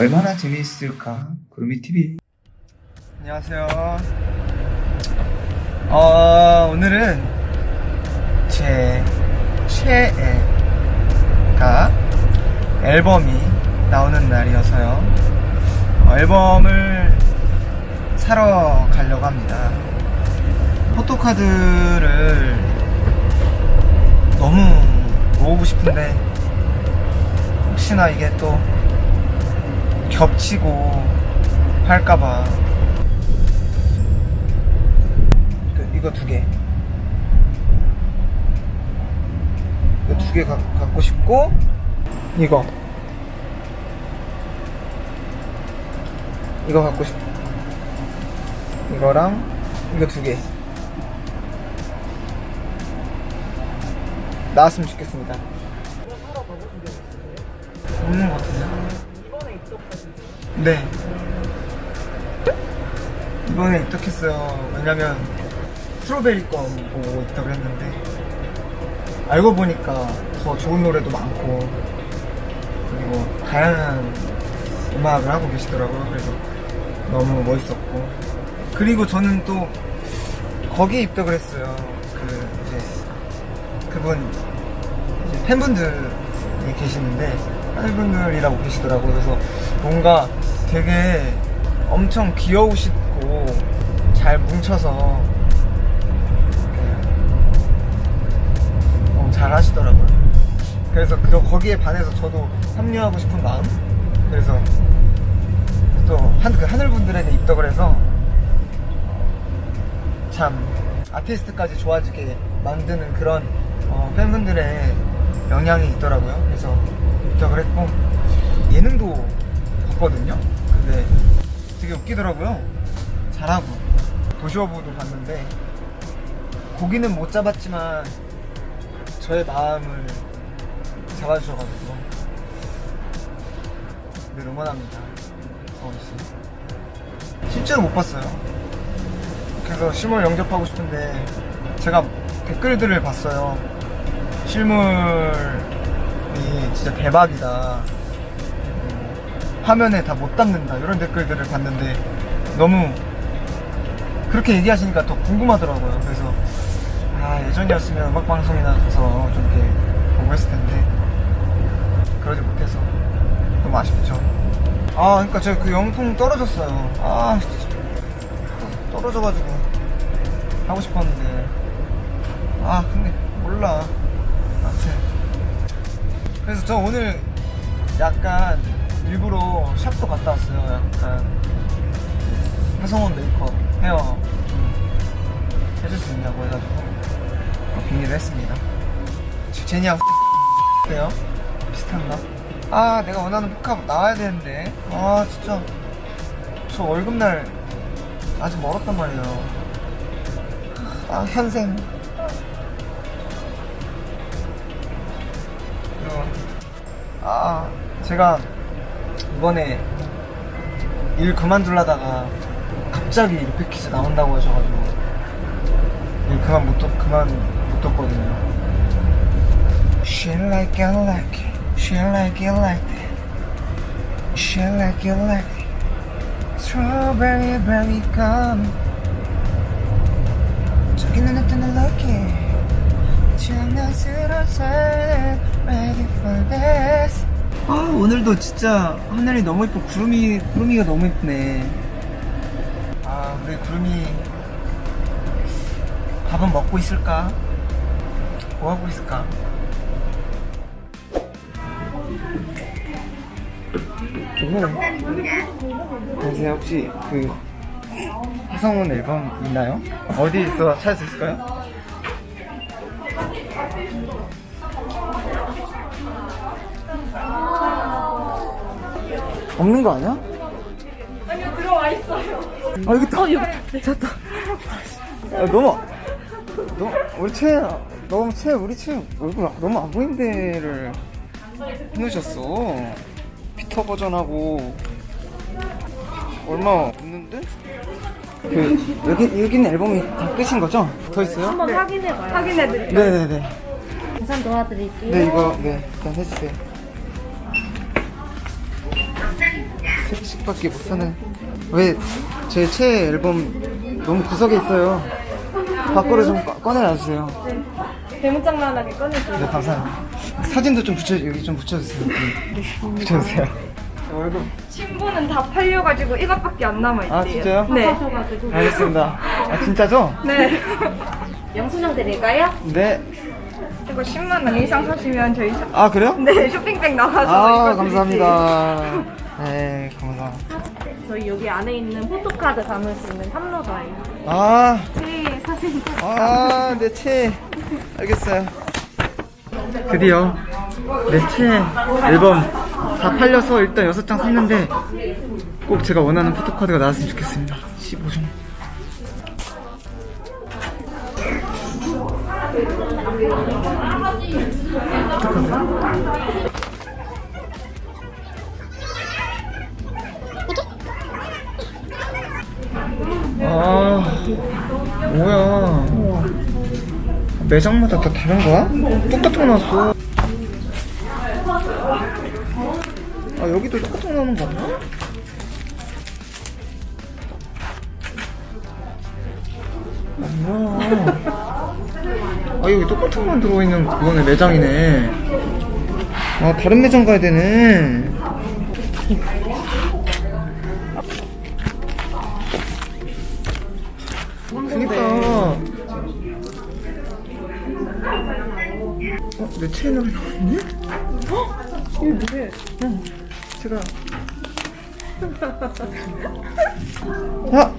얼마나 재미있을까? 구름이 TV. 안녕하세요. 어, 오늘은 제 최애가 앨범이 나오는 날이어서요. 어, 앨범을 사러 가려고 합니다. 포토카드를 너무 모으고 싶은데 혹시나 이게 또 겹치고 할까봐 그, 이거 두 개. 이거 두 개 갖고 싶고 이거 이거 갖고 싶 이거랑 이거 두 개. 나왔으면 좋겠습니다. 없는 것 같은데? 네. 이번에 입덕했어요. 왜냐면 스트로베리 거 보고 입덕을 했는데 알고 보니까 더 좋은 노래도 많고 그리고 다양한 음악을 하고 계시더라고요. 그래서 너무 멋있었고 그리고 저는 또 거기에 입덕을 했어요. 그 이제 그분 이제 팬분들이 계시는데 팬분들이라고 계시더라고요. 그래서 뭔가 되게 엄청 귀여우시고 잘 뭉쳐서 너무 잘 하시더라고요. 그래서 그 거기에 반해서 저도 합류하고 싶은 마음. 그래서 또 한, 그 하늘분들에게 입덕을 해서 참 아티스트까지 좋아지게 만드는 그런 어, 팬분들의 영향이 있더라고요. 그래서 입덕을 했고 예능도 봤거든요. 근데 되게 웃기더라고요. 잘하고 도시어부도 봤는데 고기는 못 잡았지만 저의 마음을 잡아주셔가지고 늘 응원합니다. 씨. 실제로 못 봤어요. 그래서 실물 영접하고 싶은데 제가 댓글들을 봤어요. 실물이 진짜 대박이다. 음, 화면에 다 못 담는다. 이런 댓글들을 봤는데 너무 그렇게 얘기하시니까 더 궁금하더라고요. 그래서 아 예전이었으면 음악 방송이나 가서 좀 이렇게 보고 했을 텐데 그러지 못해서 너무 아쉽죠. 아 그러니까 제가 그 영통 떨어졌어요. 아 떨어져가지고 하고 싶었는데 아 근데 몰라 아무튼 그래서 저 오늘 약간 일부러 샵도 갔다 왔어요. 약간 하성원 메이크업 헤어. 좀 해줄 수 있냐고 해가지고. 어, 빙의를 했습니다. 제니하고 어때요? 비슷한가? 아 내가 원하는 포카 나와야 되는데. 아 진짜. 저 월급날 아직 멀었단 말이에요. 아 현생. 아 제가 이번에 일 그만둘라다가 갑자기 루피키즈 나온다고 하셔가지고 일 그만 못 뒀, 그만 못 뒀거든요 She like it like it She like it like that She like it like that Strawberry berry gum 저기 눈에 뜨는 lucky 장난스러운 ready for this 아 오늘도 진짜 하늘이 너무 예뻐 구름이 구름이가 너무 예쁘네. 아 우리 구름이 밥은 먹고 있을까? 뭐 하고 있을까? 안녕하세요 혹시 그 화성원 앨범 있나요? 어디서 찾을 수 있을까요? 없는 거 아니야? 아니요 들어와 있어요. 아 여기 있다 어 여기 찾았다 야, 너무 너무 우리 최 너무 최 우리 최 얼굴 너무 안 보이는 데를 해놓으셨어 피터 버전하고 얼마 없는데? 그 여기 여기 있는 앨범이 다 끝인 거죠? 더 있어요? 한번 확인해 봐요. 확인해 드릴게요. 네네네 우선 도와드릴게요. 네 이거 네 일단 해주세요 세 개씩밖에 못 사는. 왜 제 최애 앨범 너무 구석에 있어요. 밖으로 좀 꺼- 꺼내놔주세요. 대문짝만하게 꺼내줘요. 네, 감사합니다. 사진도 좀 붙여, 여기 좀 붙여주세요. 네. 붙여주세요. 월급. 신부는 다 팔려가지고 이것밖에 안 남아있대요. 아, 진짜요? 네. 알겠습니다. 아, 진짜죠? 네. 영수증 드릴까요? 네. 이거 10만 원 이상 사시면 저희 샵... 아, 그래요? 네, 쇼핑백 나와서 아, 감사합니다. 네, 감사합니다. 저희 여기 안에 있는 포토카드 담을 수 있는 탐로더예요. 아, 네, 사진 아, 내 채. 알겠어요. 드디어 내채 앨범 다 팔려서 일단 6장 샀는데 꼭 제가 원하는 포토카드가 나왔으면 좋겠습니다. 아, 뭐야. 매장마다 다 다른 거야? 똑같은 거 나왔어. 아, 여기도 똑같은 거 나오는 거 아니야? 아, 뭐야. 아, 여기 똑같은 거만 들어있는 그거네, 매장이네. 아, 다른 매장 가야 되네. 어, 내 채널이 나왔네? 이거 뭐예요? 어, 제가. 아!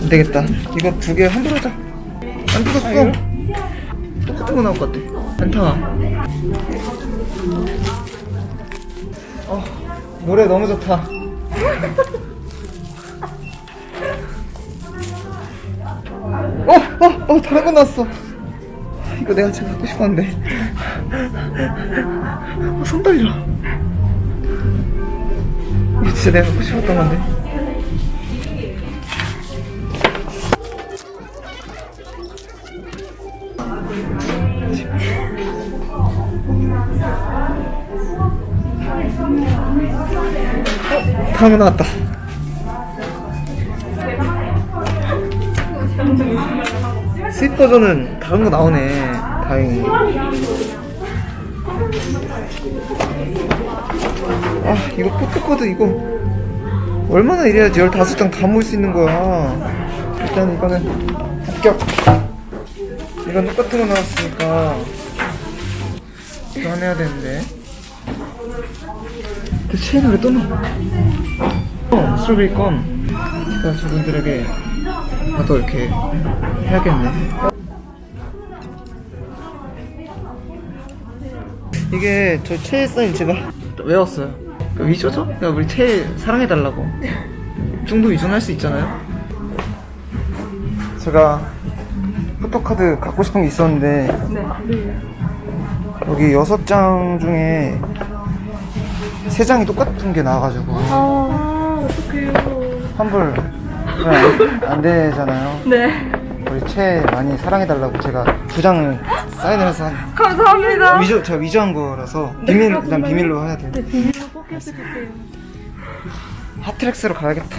안 되겠다. 이거 두 개 환불 하자. 안 죽었어. 똑같은 거 나올 것 같아. 안타가. 어, 노래 너무 좋다. 어, 어, 어, 거 나왔어. 이거 내가 진짜 갖고 싶었는데. 어, 손 떨려. 이거 진짜 내가 갖고 싶었던 건데. 어, 다음 거 나왔다. sweet 버전은 다른 거 나오네. 다행히. 아, 이거 포토카드 이거 얼마나 이래야지 15장 다 모을 수 있는 거야. 일단 이거는 합격. 이건 똑같은 거 나왔으니까 교환해야 되는데. 그 체인을 왜또 넣어? 어, 껌. 제가 저분들에게 나도 이렇게 해야겠네. 이게 저 최애 사인 제가 외웠어요. 그 위조죠? 그러니까 우리 최애 사랑해달라고. 중도 위조할 수 있잖아요. 제가 포토카드 갖고 싶은 게 있었는데 네. 여기 여섯 장 중에 세 장이 똑같은 게 나와가지고 아, 어떡해요. 환불 안, 안 되잖아요. 네. 우리 채 많이 사랑해달라고 제가 두 장을 사인을 해서 한- 감사합니다. 위조 제가 위조한 거라서 비밀 일단? 비밀로 해야 돼요. 네, 비밀로 꼭 해주실게요. 하트렉스로 가야겠다.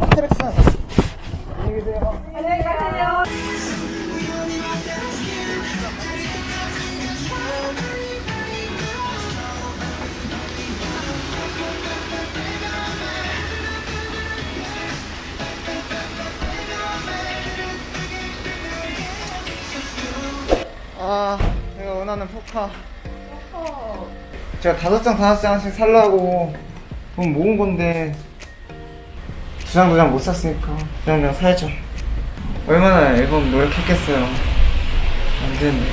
하트렉스. 안녕히 계세요. 안녕히 가세요. 아, 내가 원하는 포카. 제가 다섯 장 다섯 장씩 살라고 돈 모은 건데 두 장 두 장 못 샀으니까 그냥 그냥 사야죠. 얼마나 앨범 노력했겠어요. 안 되는데.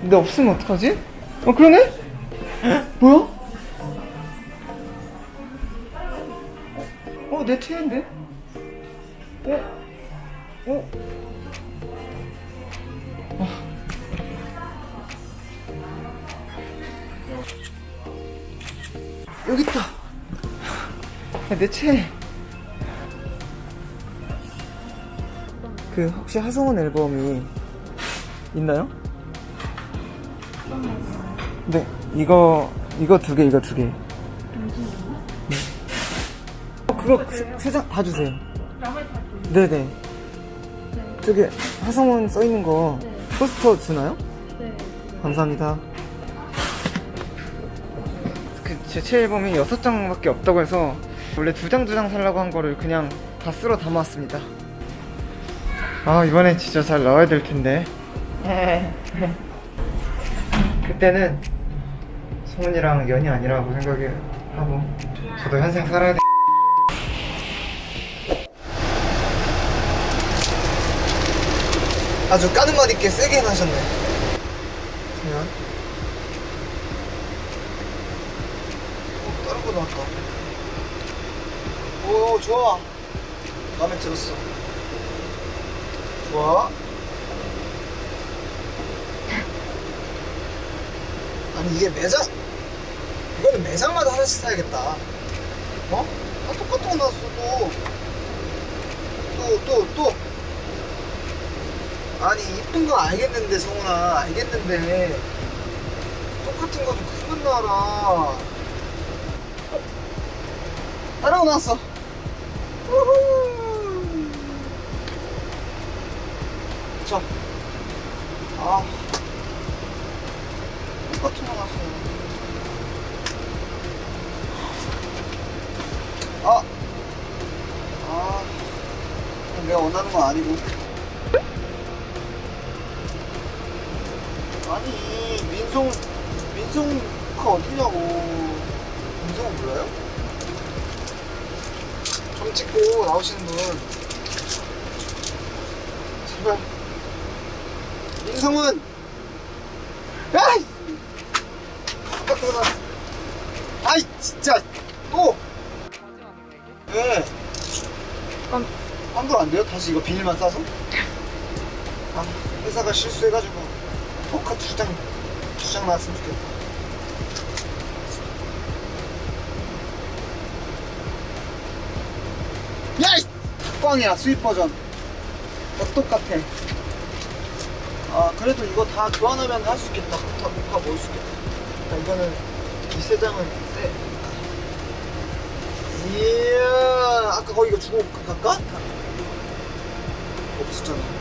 근데 없으면 어떡하지? 어 그러네? 뭐야? 어내 체인데? 어? 어? 여기 있다. 야, 내 채. 그 혹시 하성운 앨범이 있나요? 네, 이거 이거 두 개, 이거 두 개. 네. 어, 그거 세 장 다 주세요. 네네. 저기 하성원 써 있는 거 포스터 주나요? 네. 감사합니다. 제 최앨범이 여섯 장밖에 없다고 해서 원래 두장두장 살라고 한 거를 그냥 다 쓸어 담았습니다. 아 이번엔 진짜 잘 나와야 될 텐데. 그때는 성훈이랑 연이 아니라고 생각하고 저도 현생 살아야 돼. 아주 까는 맛 있게 세게 해하셨네 그냥 어, 다른 거 나왔다 오 좋아 마음에 들었어 좋아 아니 이게 매장 이거는 매장마다 하나씩 사야겠다 어? 다 똑같은 거 나왔어 또또 또, 또. 아니 이쁜 거 알겠는데 성훈아 알겠는데 똑같은 거 좀 그만 나와라 어? 우후. 자, 아. 거 나왔어. 아, 아. 내가 원하는 건 아니고. 아니 민송 민송가 어디냐고. 민송은 몰라요? 점 찍고 나오시는 분 제발 민성은 야이 깜짝 놀랐어 아이 진짜 또 네. 환, 환불 안 돼요? 다시 이거 비닐만 싸서? 아, 회사가 실수해가지고 포카 두 장, 두 장 나왔으면 좋겠다. 야! 이 탁광이야, 수입 버전. 다 똑같아. 아, 그래도 이거 다 교환하면 할 수 있겠다. 포카, 포카 모을 수 있겠다. 자, 이거는, 이 세 장은 세. 이야, 아까 거기 이거 주고 갈까? 없었잖아.